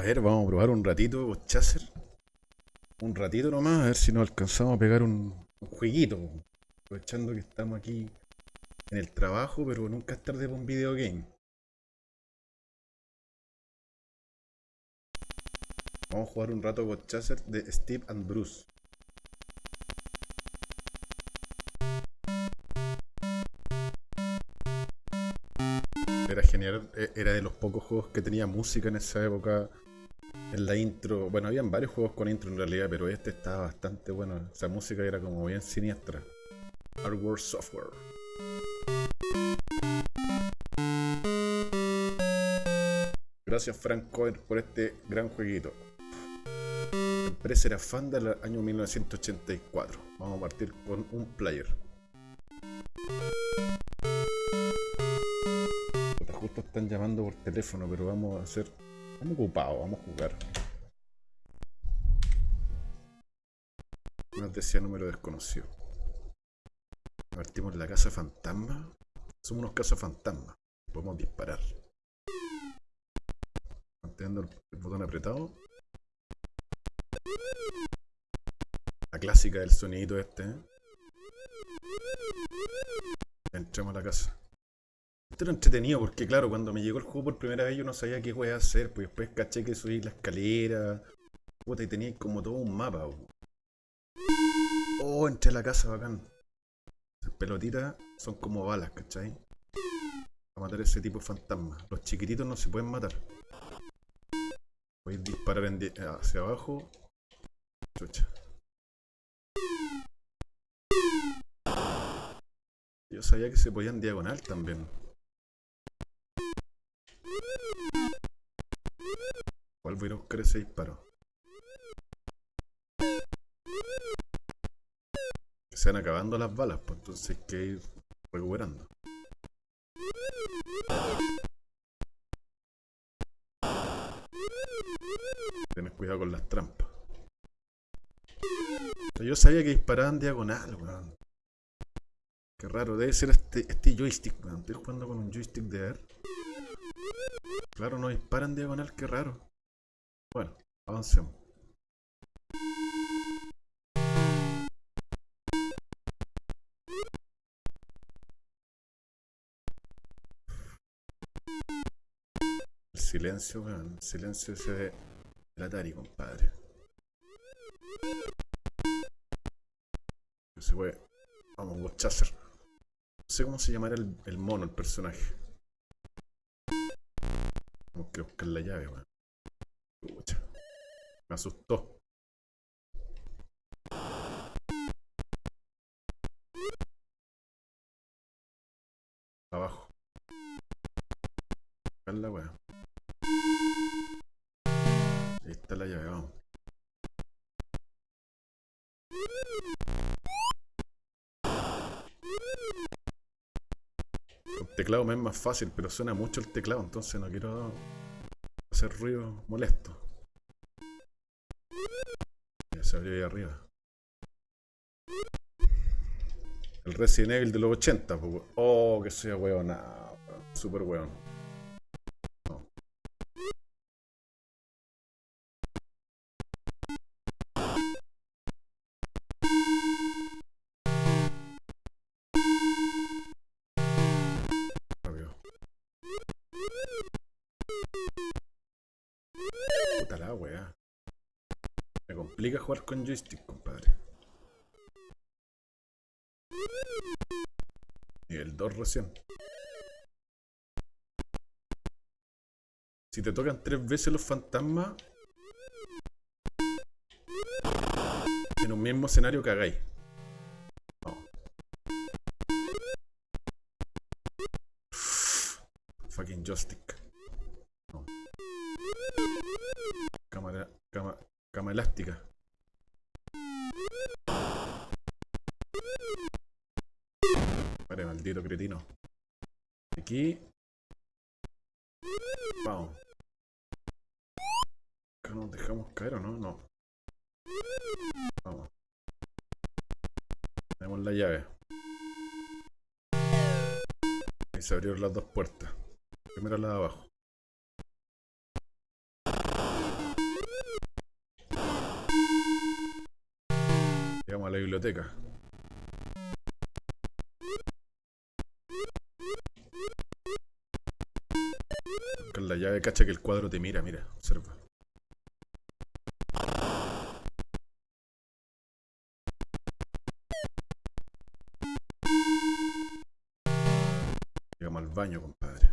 A ver, vamos a probar un ratito Chaser. Un ratito nomás, a ver si nos alcanzamos a pegar un, jueguito. Aprovechando que estamos aquí en el trabajo, pero nunca es tarde para un video game. Vamos a jugar un rato con Chaser de Steve and Bruce. Era genial, e- era de los pocos juegos que tenía música en esa época. En la intro, bueno, habían varios juegos con intro en realidad, pero este estaba bastante bueno. Esa música era como bien siniestra. Hardware Software. Gracias Frank Cohen por este gran jueguito. La empresa era fan del año 1984. Vamos a partir con un player. Justo están llamando por teléfono, pero vamos a hacer... Estamos ocupados, vamos a jugar. Nos decía número desconocido. Partimos la casa fantasma. Somos unos casas fantasmas. Podemos disparar. Manteniendo el botón apretado. La clásica del sonidito este. ¿eh? Entremos a la casa. Esto era entretenido porque, claro, cuando me llegó el juego por primera vez yo no sabía qué voy a hacer. Pues después caché que subí la escalera. Puta, y tenía como todo un mapa. po. Oh, entré a la casa, bacán. Esas pelotitas son como balas, ¿cachai? A matar a ese tipo de fantasmas. Los chiquititos no se pueden matar. Podéis disparar en hacia abajo. Chucha. Yo sabía que se podían diagonal también. Voy a buscar ese se van acabando las balas, pues entonces hay que ir recuperando. Tienes cuidado con las trampas. Yo sabía que disparaban diagonal, weón. Qué raro, debe ser este, este joystick, weón. Estoy jugando con un joystick de air. Claro, no disparan diagonal, qué raro. Bueno, avancemos. El silencio, weón. El silencio ese de del Atari, compadre. Se puede. Vamos, Ghost Chaser. No sé cómo se llamará el, el mono, el personaje. Tenemos que buscar la llave, weón. Me asustó. Abajo. La weá. Ahí está la llave, vamos. Teclado me es más fácil, pero suena mucho el teclado, entonces no quiero hacer ruido molesto. Se abrió ahí arriba. El Resident Evil de los 80, pues, Oh, que sea weón. Nah, super weón. Jugar con joystick, compadre. Nivel 2 recién. Si te tocan tres veces los fantasmas en un mismo escenario cagáis. No. Fucking joystick. Dejamos caer o no? No. Vamos. Tenemos la llave. Y se abrieron las dos puertas. Primero la de abajo. Llegamos a la biblioteca. Con la llave cacha que el cuadro te mira, mira, observa. Llegamos al baño, compadre.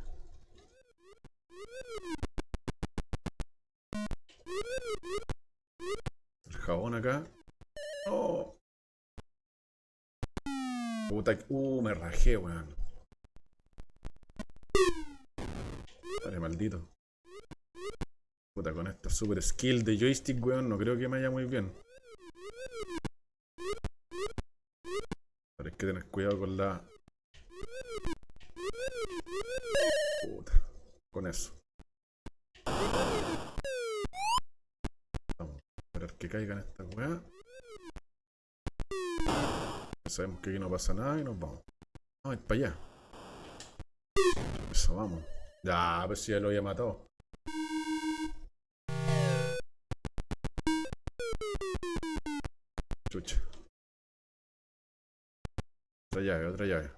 El jabón acá. Oh. Puta, uh, me rajé, weón. Vale, maldito. Puta, con esta super skill de joystick, weón, no creo que me vaya muy bien. Tener cuidado con la... Puta, con eso. Vamos esperar que caigan estas weas. Sabemos que aquí no pasa nada y nos vamos. Vamos a ir para allá. Eso, vamos. Ya, pues si ya lo había matado. Llave, otra llave.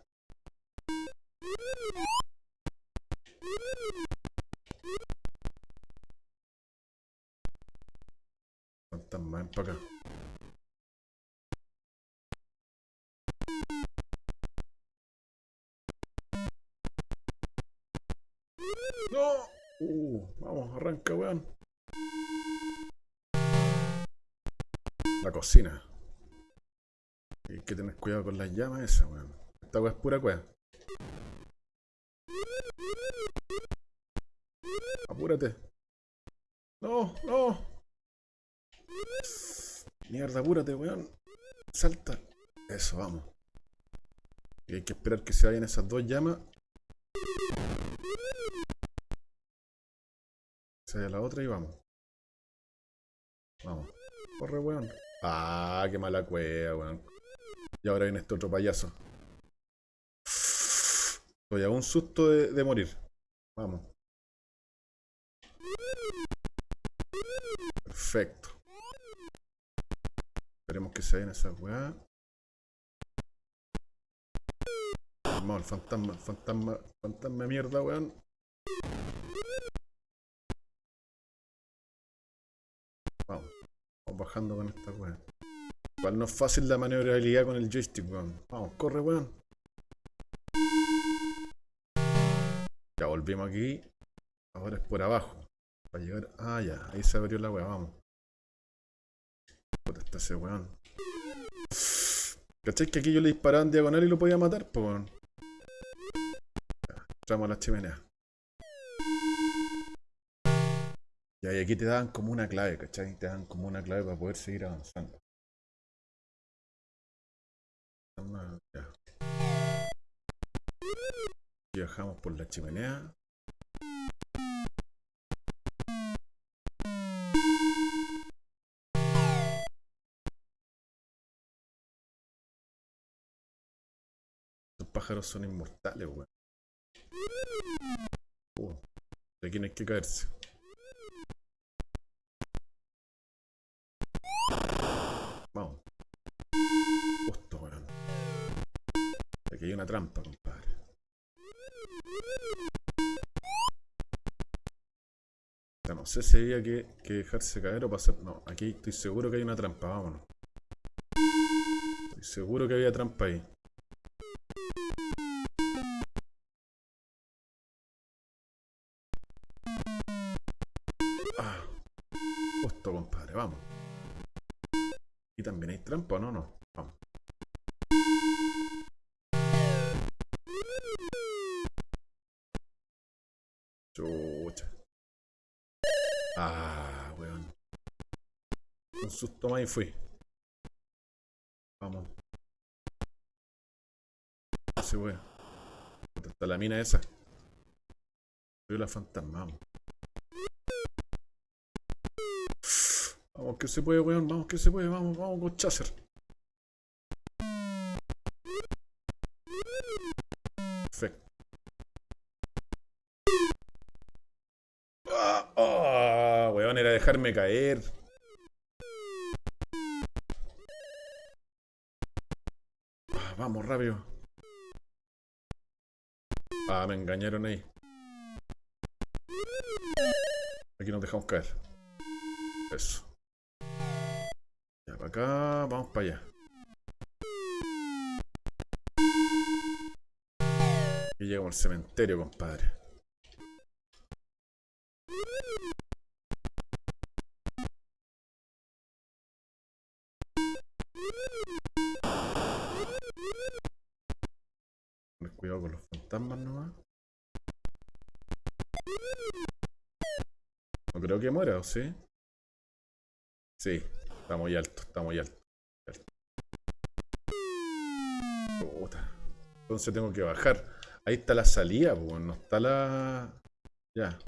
Fantasma, ven para acá. ¡No! Uh, vamos, arranca, weón. La cocina. Hay que tener cuidado con las llamas esas, weón. Esta weá es pura cueva. Apúrate. No, no. Mierda, apúrate, weón. Salta. Eso, vamos. Y hay que esperar que se vayan esas dos llamas. Se vaya la otra y vamos. Vamos. Corre, weón. Ah, qué mala cueva, weón. Y ahora viene este otro payaso. Estoy a un susto de, morir. Vamos. Perfecto. Esperemos que se vayan esas weas. Vamos, el fantasma, fantasma, fantasma mierda, weón. Vamos. Vamos bajando con esta weá. Igual no es fácil la maniobrabilidad con el joystick, weón. Vamos, corre, weón. Ya volvimos aquí. Ahora es por abajo. Para llegar. Ah, ya. Ahí se abrió la weá, vamos. Puta, está ese weón. ¿Cachai que aquí yo le disparaba en diagonal y lo podía matar? Pues weón. Entramos a la chimenea. Ya, y aquí te dan como una clave, ¿cachai? Te dan como una clave para poder seguir avanzando. Viajamos por la chimenea. Los pájaros son inmortales, weón. Uh, de aquí no hay que caerse. Vamos. Justo, weón. Aquí hay una trampa, compadre. No sé si había que, que dejarse caer o pasar. No, aquí estoy seguro que hay una trampa, vámonos. Estoy seguro que había trampa ahí. Ah, justo, compadre, vamos. ¿Y también hay trampa no? No. Y fui. Vamos. Ese weón. Está la mina esa. Soy la fantasma, vamos. Que se puede, weón. Vamos que se puede. Vamos, vamos con Chaser. Perfecto. Ah, ah, weón, era dejarme caer. Vamos, rápido. Ah, me engañaron ahí. Aquí nos dejamos caer. Eso. Ya, para acá, vamos para allá. Y llegamos al cementerio, compadre. Muera, ¿o sí? Sí, está muy alto, está muy alto. Puta. Entonces tengo que bajar. Ahí está la salida, pues, no está la... Ya.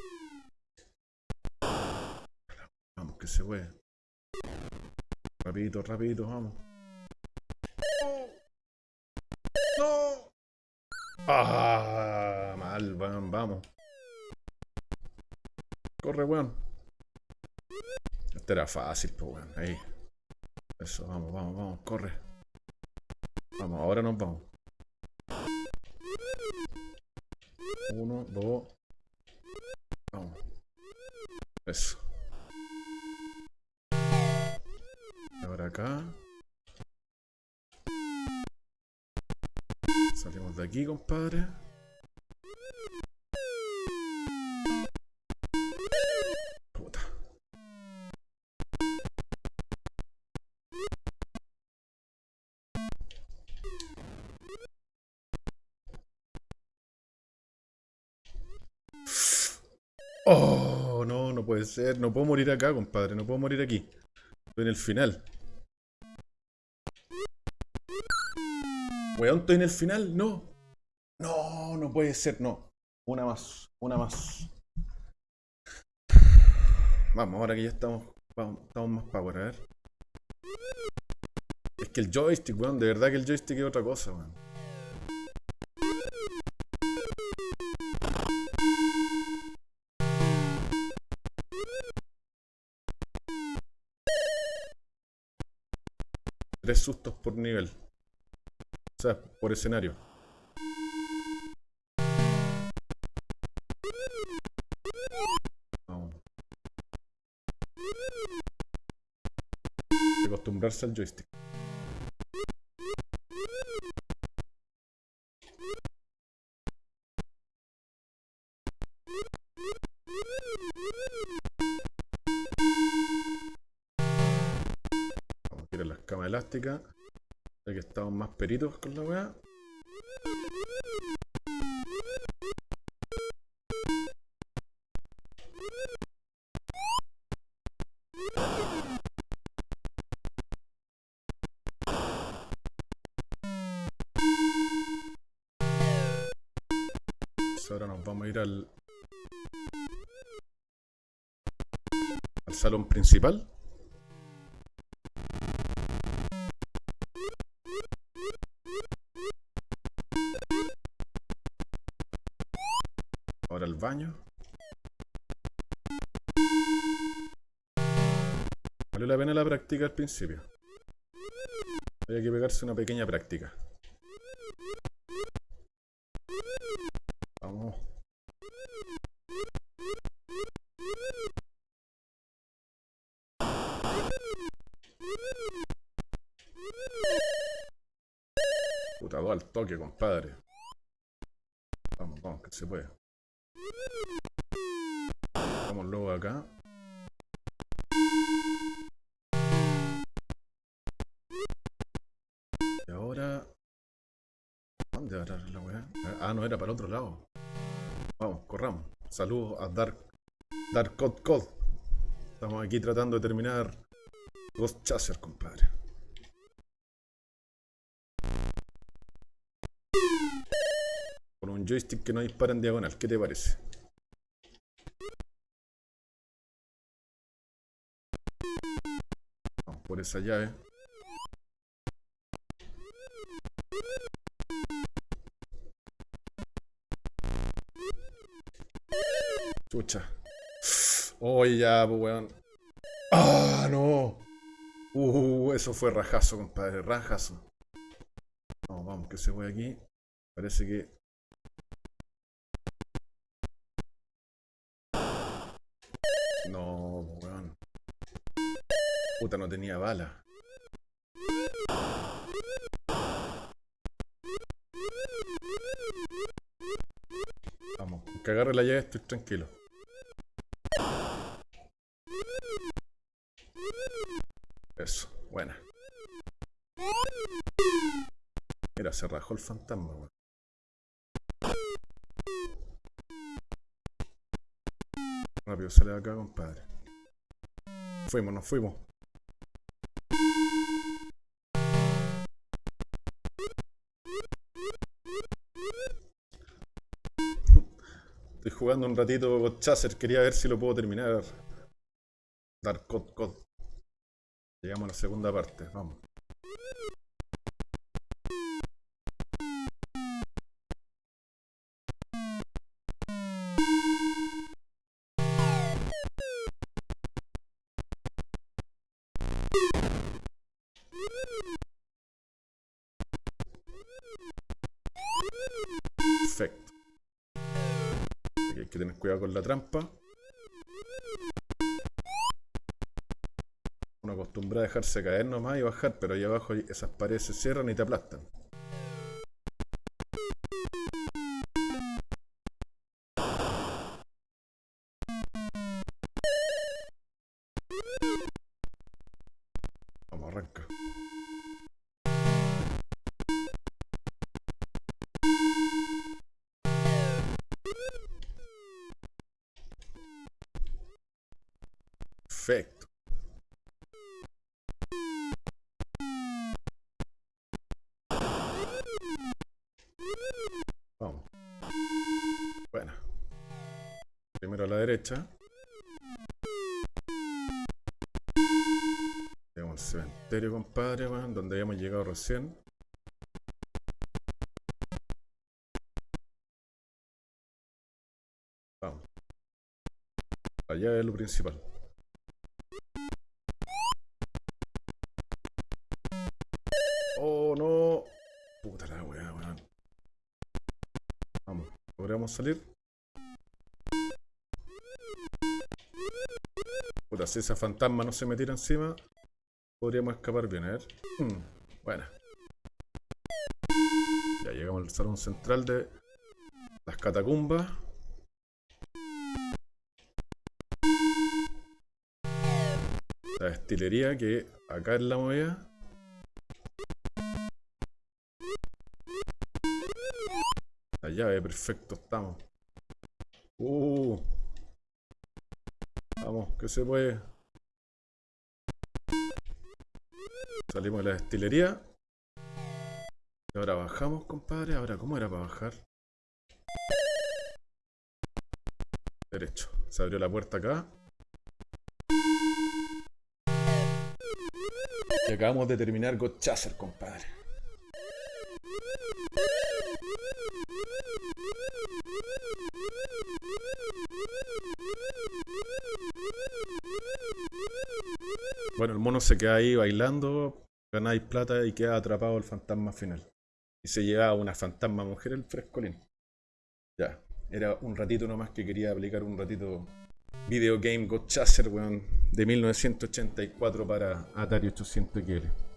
Vamos, que se puede. Rapidito, rapidito, vamos. ¡No! Ah, mal, vamos. Corre, weón. Este era fácil, pues, weón. Ahí. Eso, vamos, vamos, vamos, corre. Vamos, ahora nos vamos. Uno, dos. Vamos. Eso. Ahora acá. Salimos de aquí, compadre. Puede ser. No puedo morir acá, compadre. No puedo morir aquí. Estoy en el final. Weón, estoy en el final. No. No, no puede ser. No. Una más. Una más. Vamos, ahora que ya estamos. estamos más power, a ver. Es que el joystick, weón. De verdad que el joystick es otra cosa, weón. Tres sustos por nivel. O sea, por escenario. Acostumbrarse al joystick. Elásticas. Ya que estamos más peritos con la weá. Ahora nos vamos a ir al... Al salón principal. Baño. Vale la pena la práctica al principio. Hay que pegarse una pequeña práctica. Vamos. Puta, al toque, compadre. Vamos, vamos, que se puede. Luego acá. Y ahora... ¿Dónde a la weá? Ah, no, era para el otro lado. Vamos, corramos. Saludos a Dark... Dark Code Code. Estamos aquí tratando de terminar Ghost Chaser, compadre. Con un joystick que no dispara en diagonal. ¿Qué te parece? Por esa llave. Chucha. Oye, ya, pues, weón. ¡Ah, no! Uh, eso fue rajazo, compadre. Rajazo. Vamos, vamos. que se fue aquí. Parece que... Puta, no tenía bala. Vamos, que agarre la llave estoy tranquilo. Eso, buena. Mira, se rajó el fantasma, weón. Rápido, sale de acá, compadre. Fuimos, nos fuimos. Jugando un ratito con Chaser, quería ver si lo puedo terminar. Dar cod cod. Llegamos a la segunda parte, vamos. Perfecto. Aquí hay que tener cuidado con la trampa. Uno acostumbra a dejarse caer nomás y bajar, pero ahí abajo esas paredes se cierran y te aplastan. Vamos, arranca. Perfecto. Vamos. Bueno. Primero a la derecha. Tenemos el cementerio, compadre, donde habíamos llegado recién. Vamos. Allá es lo principal. Vamos, ¿podríamos salir? Puta, si esa fantasma no se me tira encima, podríamos escapar bien, a ver. Mm, buena. Ya llegamos al salón central de las catacumbas. La destilería que acá es la movida. Llave, perfecto, estamos. Uh. Vamos, que se puede. Salimos de la destilería. Y ahora bajamos, compadre. Ahora, ¿cómo era para bajar? Derecho. Se abrió la puerta acá. Y acabamos de terminar God Chaser, compadre. Bueno, el mono se queda ahí bailando, ganáis plata y queda atrapado el fantasma final. Y se lleva a una fantasma mujer el frescolín. Ya, era un ratito nomás que quería aplicar un ratito Video Game God Chaser, weón, de 1984 para Atari 800 XL.